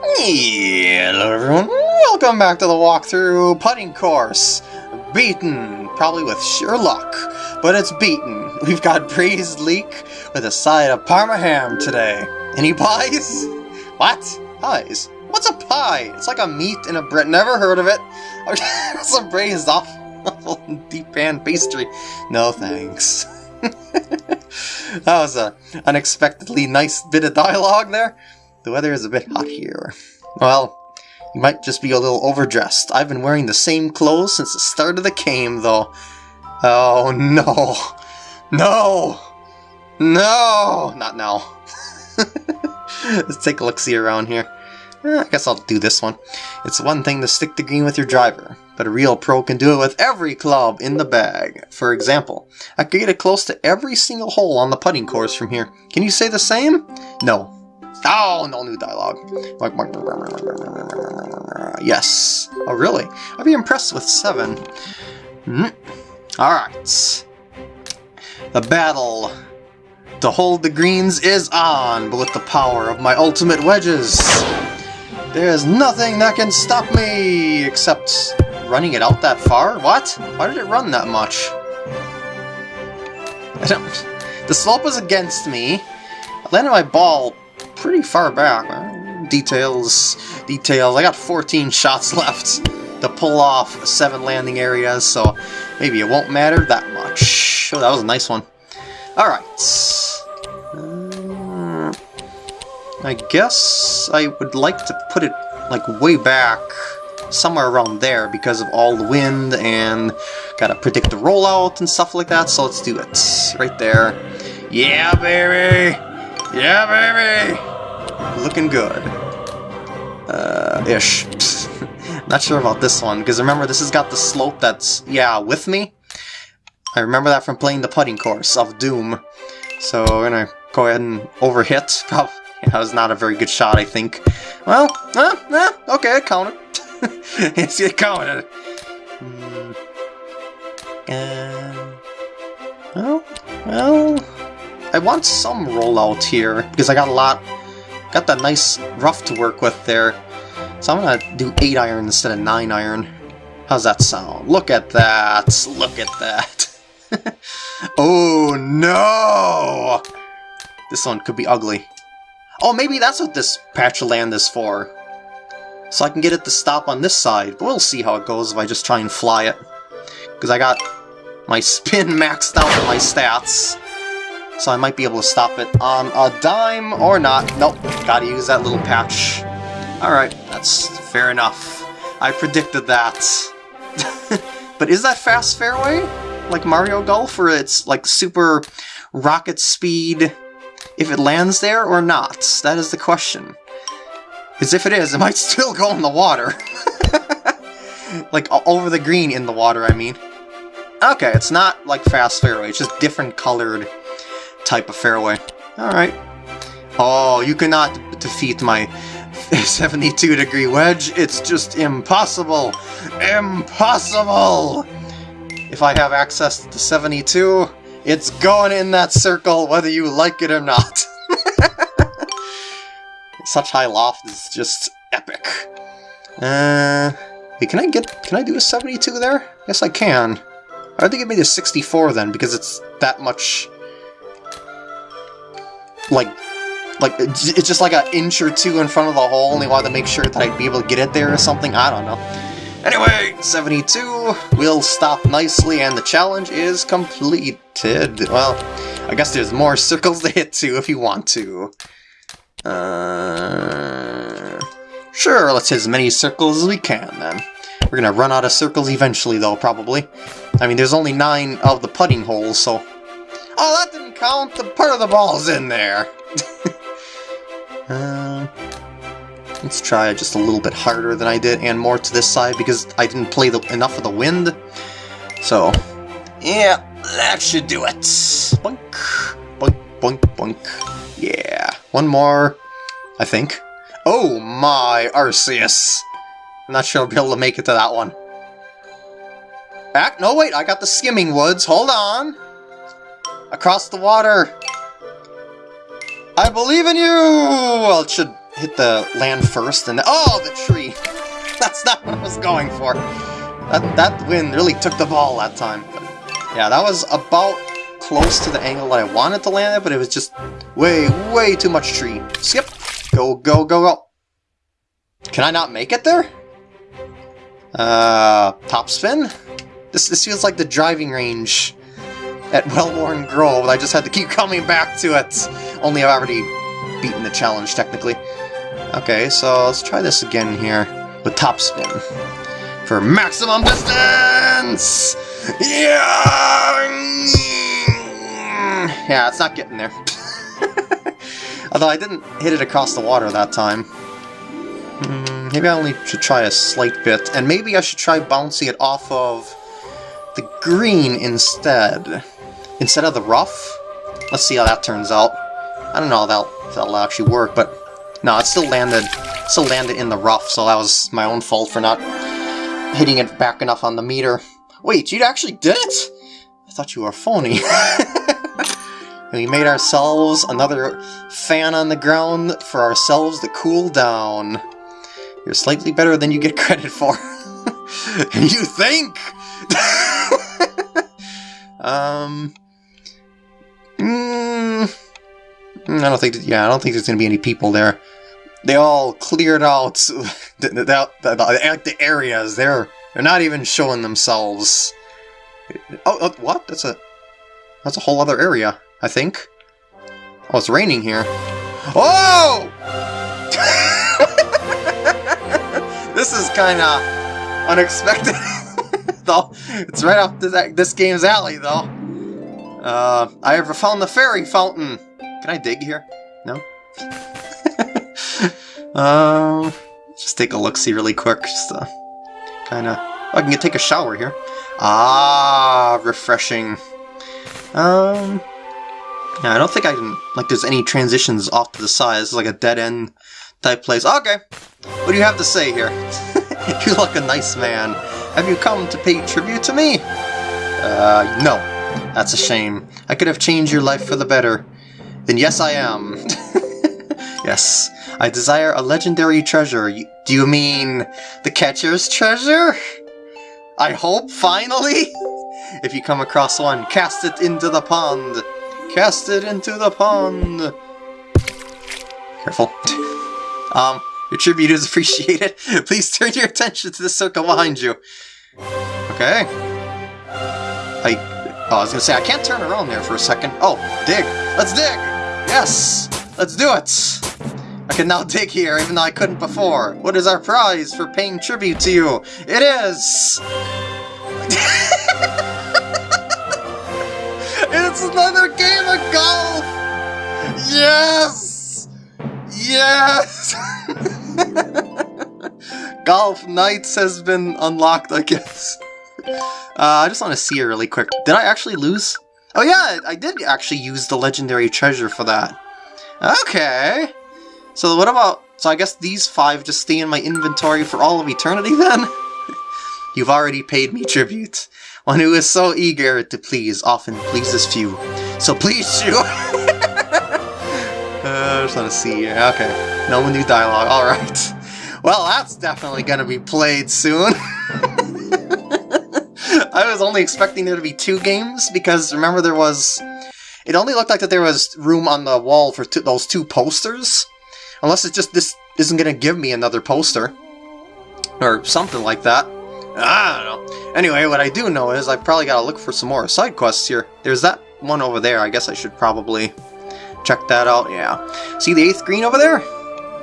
Hello everyone, welcome back to the walkthrough putting course. Beaten, probably with sheer luck, but it's beaten. We've got braised leek with a side of parma ham today. Any pies? What? Pies? What's a pie? It's like a meat in a bread. Never heard of it. Some braised off deep pan pastry. No thanks. that was a unexpectedly nice bit of dialogue there. The weather is a bit hot here. Well, you might just be a little overdressed. I've been wearing the same clothes since the start of the game, though. Oh, no. No! No! Not now. Let's take a look-see around here. Eh, I guess I'll do this one. It's one thing to stick the green with your driver, but a real pro can do it with every club in the bag. For example, I could get it close to every single hole on the putting course from here. Can you say the same? No, Oh, no new dialogue. Yes. Oh, really? I'd be impressed with seven. Mm. Alright. The battle to hold the greens is on, but with the power of my ultimate wedges. There's nothing that can stop me, except running it out that far? What? Why did it run that much? I don't... The slope was against me. I landed my ball pretty far back. details, details. I got 14 shots left to pull off seven landing areas, so maybe it won't matter that much. Oh, that was a nice one. Alright. Uh, I guess I would like to put it like way back somewhere around there because of all the wind and gotta predict the rollout and stuff like that, so let's do it. Right there. Yeah, baby! Yeah, baby! Looking good. Uh, ish. Not sure about this one, because remember, this has got the slope that's, yeah, with me. I remember that from playing the putting course of Doom. So we're gonna go ahead and overhit. Probably, that was not a very good shot, I think. Well, uh, uh, okay, I counted. it's you counted. Mm. Uh, well, well, I want some rollout here, because I got a lot, got that nice rough to work with there. So I'm gonna do 8 iron instead of 9 iron. How's that sound? Look at that! Look at that! oh no! This one could be ugly. Oh, maybe that's what this patch of land is for. So I can get it to stop on this side, but we'll see how it goes if I just try and fly it. Because I got my spin maxed out with my stats so I might be able to stop it on a dime or not. Nope, gotta use that little patch. Alright, that's fair enough. I predicted that. but is that fast fairway? Like Mario Golf, where it's like super rocket speed if it lands there or not? That is the question. Because if it is, it might still go in the water. like over the green in the water, I mean. Okay, it's not like fast fairway, it's just different colored type of fairway. Alright. Oh, you cannot defeat my 72 degree wedge. It's just impossible. Impossible! If I have access to the 72, it's going in that circle whether you like it or not. Such high loft is just epic. Uh, hey, can I get, can I do a 72 there? Yes, I can. I think it made a 64 then, because it's that much like like it's just like an inch or two in front of the hole and they wanted to make sure that I'd be able to get it there or something, I don't know. Anyway, 72 will stop nicely and the challenge is completed. Well, I guess there's more circles to hit to if you want to. Uh, sure, let's hit as many circles as we can then. We're gonna run out of circles eventually though, probably. I mean, there's only nine of the putting holes, so Oh, that didn't count! The part of the ball's in there! uh, let's try just a little bit harder than I did, and more to this side, because I didn't play the, enough of the wind. So, yeah, that should do it. Boink, boink, boink, boink. Yeah, one more, I think. Oh my, Arceus! I'm not sure I'll be able to make it to that one. Back? No, wait, I got the skimming woods. Hold on. Across the water! I believe in you! Well, it should hit the land first and... Oh, the tree! That's not what I was going for. That, that wind really took the ball that time. But yeah, that was about close to the angle that I wanted to land it, but it was just way, way too much tree. Skip! Go, go, go, go! Can I not make it there? Uh, top spin? This, this feels like the driving range at Wellworn Grove. I just had to keep coming back to it. Only I've already beaten the challenge, technically. Okay, so let's try this again here with top spin. For maximum distance! Yeah! Yeah, it's not getting there. Although I didn't hit it across the water that time. Hmm, maybe I only should try a slight bit, and maybe I should try bouncing it off of the green instead. Instead of the rough. Let's see how that turns out. I don't know if that'll actually work, but no, it still landed still landed in the rough, so that was my own fault for not hitting it back enough on the meter. Wait, you actually did it? I thought you were phony. we made ourselves another fan on the ground for ourselves to cool down. You're slightly better than you get credit for. you think? um... I don't think. Yeah, I don't think there's going to be any people there. They all cleared out the, the, the, the, areas. They're they're not even showing themselves. Oh, oh, what? That's a that's a whole other area. I think. Oh, it's raining here. Oh! this is kind of unexpected. though it's right off this, this game's alley, though. Uh, I ever found the fairy fountain. Can I dig here? No? um, just take a look-see really quick, just to kind of... Oh, I can get, take a shower here. Ah, refreshing. Um, yeah, I don't think I can, like, there's any transitions off to the side. This is like a dead-end type place. Okay, what do you have to say here? you look a nice man. Have you come to pay tribute to me? Uh, no. That's a shame. I could have changed your life for the better. Then yes, I am. yes, I desire a legendary treasure. Do you mean the catcher's treasure? I hope, finally? If you come across one, cast it into the pond. Cast it into the pond. Careful. um, your tribute is appreciated. Please turn your attention to the circle behind you. Okay. I Oh, I was gonna say, I can't turn around there for a second. Oh, dig! Let's dig! Yes! Let's do it! I can now dig here, even though I couldn't before. What is our prize for paying tribute to you? It is... it's another game of golf! Yes! Yes! golf Nights has been unlocked, I guess. Uh, I just want to see it really quick. Did I actually lose? Oh yeah, I did actually use the legendary treasure for that. Okay. So what about... So I guess these five just stay in my inventory for all of eternity then? You've already paid me tribute. One who is so eager to please often pleases few. So please you! uh, I just want to see Okay. No new dialogue. Alright. Well, that's definitely gonna be played soon. I was only expecting there to be two games, because remember there was... It only looked like that there was room on the wall for those two posters. Unless it's just this isn't going to give me another poster. Or something like that. I don't know. Anyway, what I do know is I probably got to look for some more side quests here. There's that one over there. I guess I should probably check that out. Yeah. See the eighth green over there?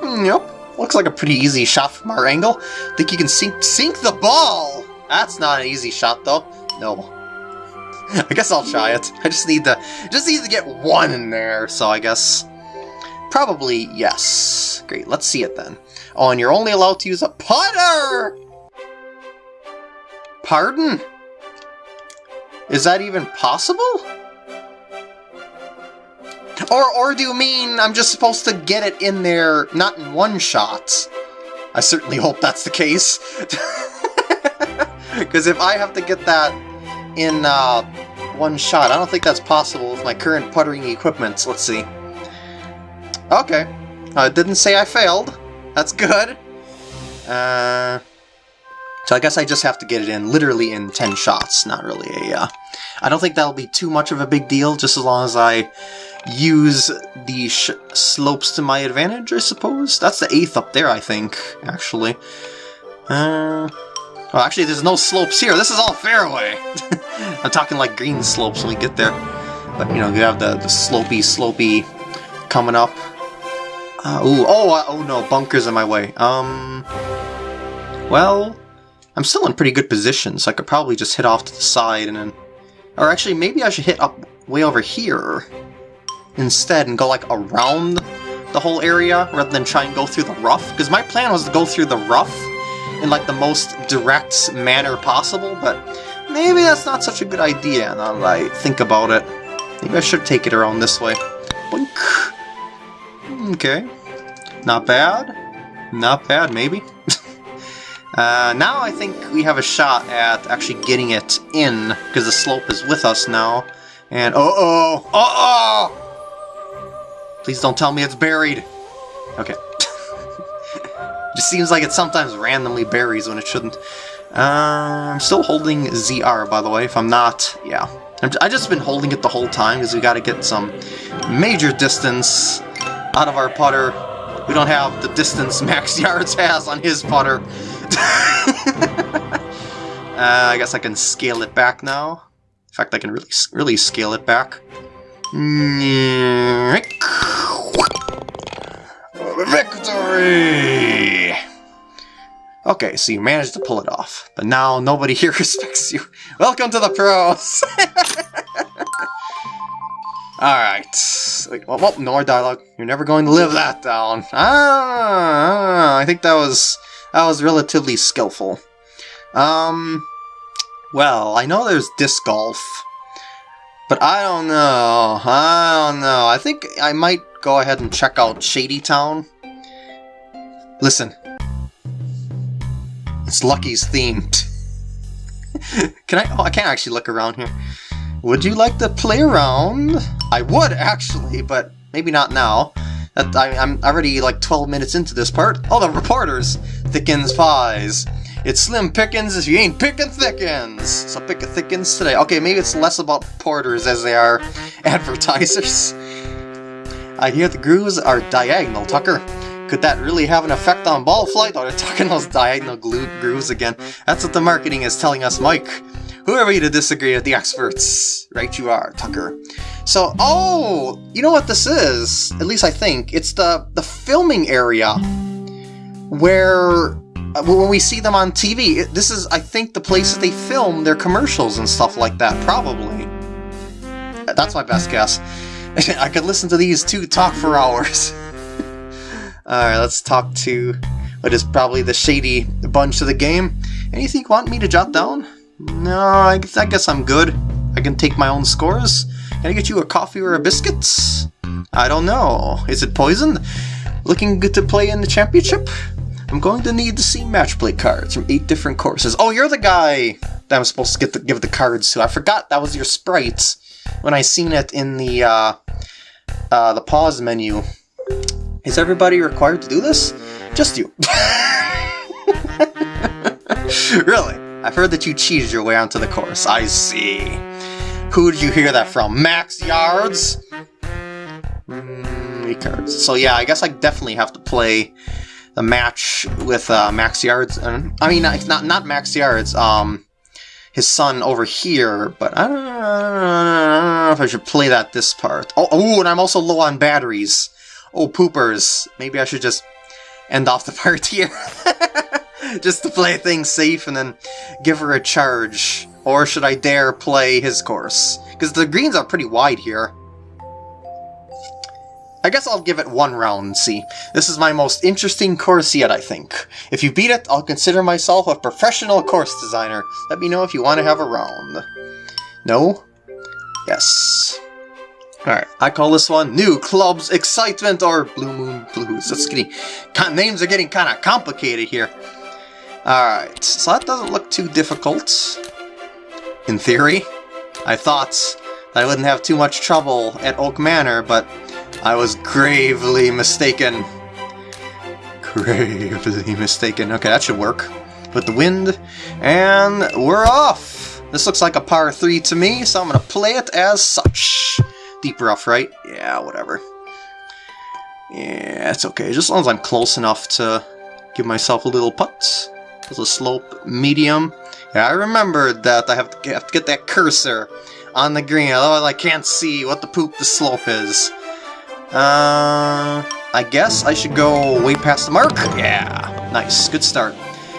Mm, yep. Looks like a pretty easy shot from our angle. Think you can sink sink the ball? That's not an easy shot, though. No. I guess I'll try it. I just need to just need to get one in there, so I guess... Probably yes. Great, let's see it then. Oh, and you're only allowed to use a putter! Pardon? Is that even possible? Or, or do you mean I'm just supposed to get it in there, not in one shot? I certainly hope that's the case. Because if I have to get that in uh, one shot, I don't think that's possible with my current puttering equipment. Let's see. Okay. Uh, it didn't say I failed. That's good. Uh, so I guess I just have to get it in literally in 10 shots. Not really a... Uh, I don't think that'll be too much of a big deal, just as long as I use the slopes to my advantage, I suppose. That's the 8th up there, I think, actually. Uh, well, actually, there's no slopes here. This is all fairway. I'm talking like green slopes when we get there. But, you know, you have the, the slopey, slopey coming up. Uh, ooh, oh, uh, oh no, bunkers in my way. Um, well, I'm still in pretty good position, so I could probably just hit off to the side and then... Or actually, maybe I should hit up way over here instead and go like around the whole area rather than try and go through the rough. Because my plan was to go through the rough in like the most direct manner possible, but maybe that's not such a good idea now that I think about it. Maybe I should take it around this way. Boink. Okay. Not bad. Not bad, maybe. uh, now I think we have a shot at actually getting it in, because the slope is with us now. And uh-oh! Uh-oh! Please don't tell me it's buried. Okay. Just seems like it sometimes randomly buries when it shouldn't. Uh, I'm still holding ZR, by the way. If I'm not, yeah. i just been holding it the whole time because we got to get some major distance out of our putter. We don't have the distance Max Yards has on his putter. uh, I guess I can scale it back now. In fact, I can really, really scale it back. Victory! Okay, so you managed to pull it off, but now nobody here respects you. Welcome to the pros! Alright. Well, well, no more dialogue. You're never going to live that down. Ah, I think that was that was relatively skillful. Um, well, I know there's disc golf, but I don't know. I don't know. I think I might go ahead and check out Shady Town. Listen. It's Lucky's themed. Can I? Oh, I can't actually look around here. Would you like to play around? I would, actually, but maybe not now. I, am already like 12 minutes into this part. Oh, the reporters! Thickens pies. It's slim pickings if you ain't picking thickens. So pick a thickens today. Okay, maybe it's less about porters as they are advertisers. I hear the grooves are diagonal, Tucker. Could that really have an effect on ball flight? Oh, they're talking those diagonal grooves again. That's what the marketing is telling us, Mike. Who are we to disagree with the experts? Right you are, Tucker. So, oh, you know what this is? At least I think. It's the, the filming area where uh, when we see them on TV, this is, I think, the place that they film their commercials and stuff like that, probably. That's my best guess. I could listen to these two talk for hours. Alright, let's talk to what is probably the shady bunch of the game. Anything you want me to jot down? No, I guess, I guess I'm good. I can take my own scores. Can I get you a coffee or a biscuit? I don't know. Is it poison? Looking good to play in the championship? I'm going to need to see match play cards from eight different courses. Oh, you're the guy that I'm supposed to get the, give the cards to. I forgot that was your sprite when I seen it in the uh, uh, the pause menu. Is everybody required to do this? Just you. really? I've heard that you cheated your way onto the course. I see. Who did you hear that from? Max Yards? Mm. So yeah, I guess I definitely have to play the match with uh, Max Yards. I mean, not not, not Max Yards. Um, his son over here, but I don't, I don't, know if I should play that this part. Oh, oh, and I'm also low on batteries. Oh, poopers. Maybe I should just end off the part here. just to play things safe and then give her a charge? Or should I dare play his course? Because the greens are pretty wide here. I guess I'll give it one round and see. This is my most interesting course yet, I think. If you beat it, I'll consider myself a professional course designer. Let me know if you want to have a round. No? Yes. Alright, I call this one New Clubs Excitement or Blue Moon Blues. That's getting... Names are getting kind of complicated here. Alright, so that doesn't look too difficult. In theory. I thought that I wouldn't have too much trouble at Oak Manor, but I was gravely mistaken. gravely mistaken. Okay, that should work. With the wind, and we're off! This looks like a par 3 to me, so I'm going to play it as such. Deep rough, right? Yeah, whatever. Yeah, it's okay. Just as long as I'm close enough to give myself a little putt. There's a slope medium. Yeah, I remembered that I have to, have to get that cursor on the green, otherwise I can't see what the poop the slope is. Uh, I guess I should go way past the mark? Yeah, nice, good start.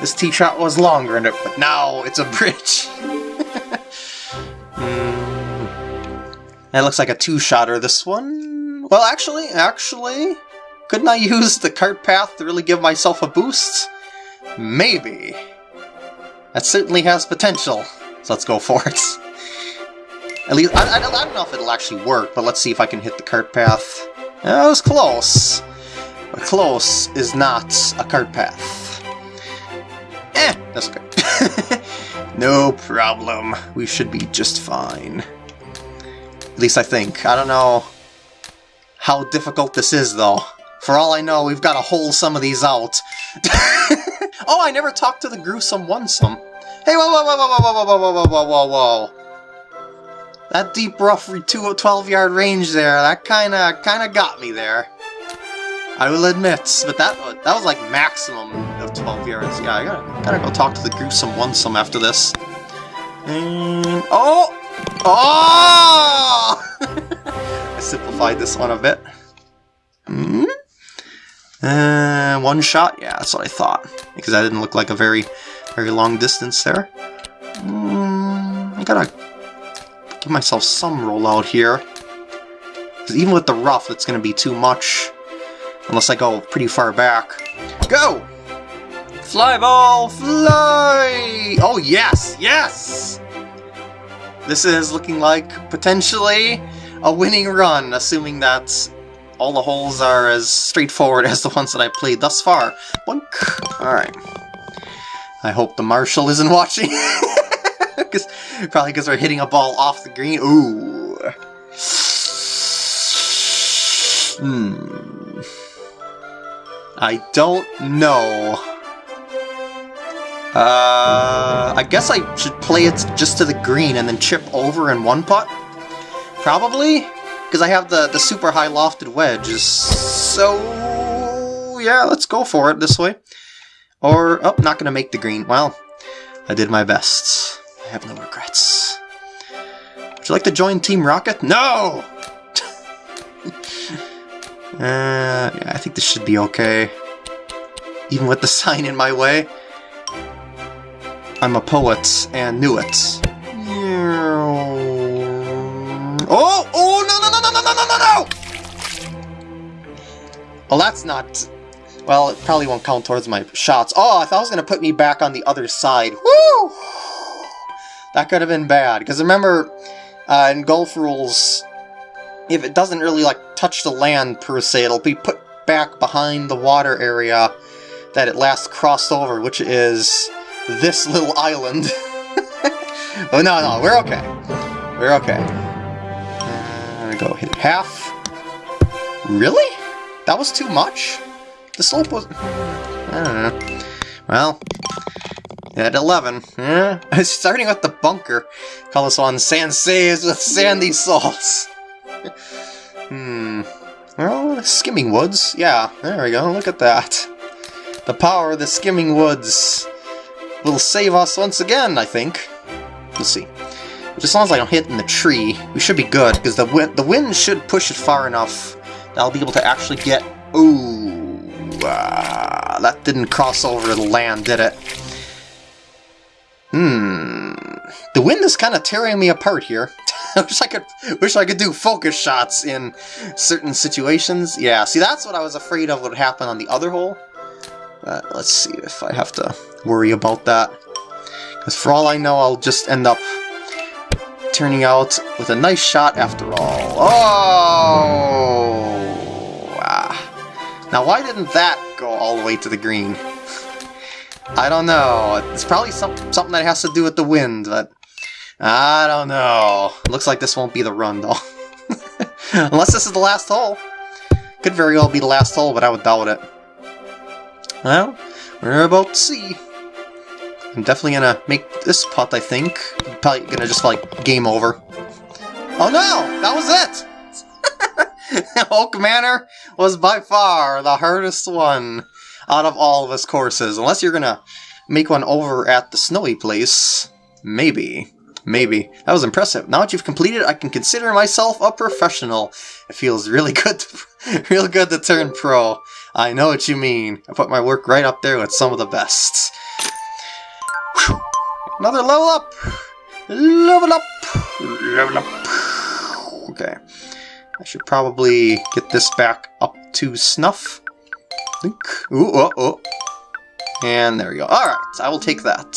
This tee shot was longer, but now it's a bridge. mm. That looks like a two-shotter, this one. Well, actually, actually, couldn't I use the cart path to really give myself a boost? Maybe. That certainly has potential, so let's go for it. At least, I, I, I, don't know if it'll actually work, but let's see if I can hit the cart path. That was close. But close is not a cart path. Eh, that's good. no problem. We should be just fine. At least I think. I don't know how difficult this is, though. For all I know, we've got to hole some of these out. oh, I never talked to the gruesome one-some. Hey, whoa, whoa, whoa, whoa, whoa, whoa, whoa, whoa, whoa, whoa, whoa. That deep rough 12 yard range there, that kinda kinda got me there. I will admit, but that that was like maximum of 12 yards. Yeah, I gotta, gotta go talk to the gruesome one some after this. And, oh! Oh! I simplified this one a bit. Hmm? Uh, one shot? Yeah, that's what I thought. Because that didn't look like a very, very long distance there. Mm, I gotta give myself some rollout here. Because even with the rough, it's to be too much. Unless I go pretty far back. Go! Fly ball, fly! Oh, yes, yes! This is looking like potentially a winning run, assuming that all the holes are as straightforward as the ones that I played thus far. Boink! Alright. I hope the marshal isn't watching. Cause, probably because we're hitting a ball off the green. Ooh. Hmm. I don't know. Uh, I guess I should play it just to the green and then chip over in one putt? Probably? Because I have the, the super high lofted wedge. So, yeah, let's go for it this way. Or, oh, not going to make the green. Well, I did my best. I have no regrets. Would you like to join Team Rocket? No! uh, yeah, I think this should be okay. Even with the sign in my way. I'm a poet and knew it. Oh! Oh, no, no, no, no, no, no, no, no! Well, that's not... Well, it probably won't count towards my shots. Oh, I thought it was going to put me back on the other side. Woo! That could have been bad, because remember, uh, in Golf Rules, if it doesn't really, like, touch the land, per se, it'll be put back behind the water area that it last crossed over, which is this little island. oh, no, no, we're okay. We're okay. Uh, go hit half. Really? That was too much? The slope was... I don't know. Well, at 11. Yeah. Starting with the bunker. Call this one Sand Saves with Sandy Salts. hmm. Well, Skimming Woods. Yeah, there we go. Look at that. The power of the Skimming Woods will save us once again, I think. We'll see. As long as I don't hit in the tree, we should be good, because the wind, the wind should push it far enough that I'll be able to actually get... Ooh, uh, that didn't cross over the land, did it? Hmm. The wind is kind of tearing me apart here. I wish I could wish I could do focus shots in certain situations. Yeah, see that's what I was afraid of would happen on the other hole. But let's see if I have to worry about that. Because for all I know, I'll just end up turning out with a nice shot after all. Oh! Ah. Now why didn't that go all the way to the green? I don't know. It's probably some, something that has to do with the wind, but I don't know. Looks like this won't be the run, though. Unless this is the last hole. Could very well be the last hole, but I would doubt it. Well, we're about to see. I'm definitely gonna make this putt, I think. Probably gonna just, like, game over. Oh no! That was it! Oak Manor was by far the hardest one out of all of his courses. Unless you're gonna make one over at the snowy place. Maybe. Maybe. That was impressive. Now that you've completed, I can consider myself a professional. It feels really good to, real good to turn pro. I know what you mean. I put my work right up there with some of the best. Whew. Another level up! Level up! Level up! Okay. I should probably get this back up to snuff. Think. Ooh, oh, oh. And there we go. Alright, I will take that.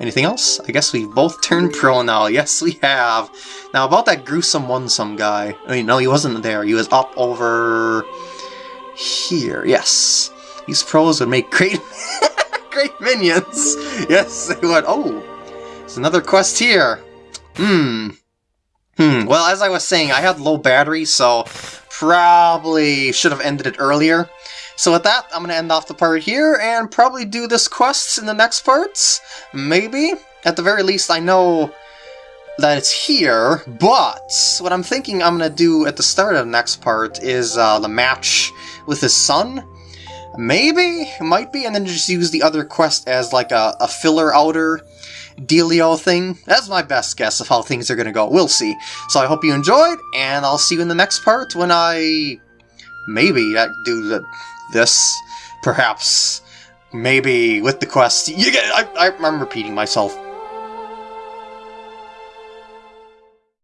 Anything else? I guess we've both turned pro now. Yes, we have. Now, about that gruesome one-some guy. I mean, no, he wasn't there. He was up over... here. Yes. These pros would make great... great minions. Yes, they would. Oh, there's another quest here. Hmm. Hmm. Well, as I was saying, I had low battery, so probably should have ended it earlier. So with that, I'm going to end off the part here and probably do this quest in the next parts. Maybe. At the very least, I know that it's here, but what I'm thinking I'm going to do at the start of the next part is uh, the match with his son. Maybe? Might be, and then just use the other quest as like a, a filler outer dealio thing. That's my best guess of how things are going to go. We'll see. So I hope you enjoyed, and I'll see you in the next part when I maybe uh, do the this, perhaps, maybe with the quest. You get. I, I'm repeating myself.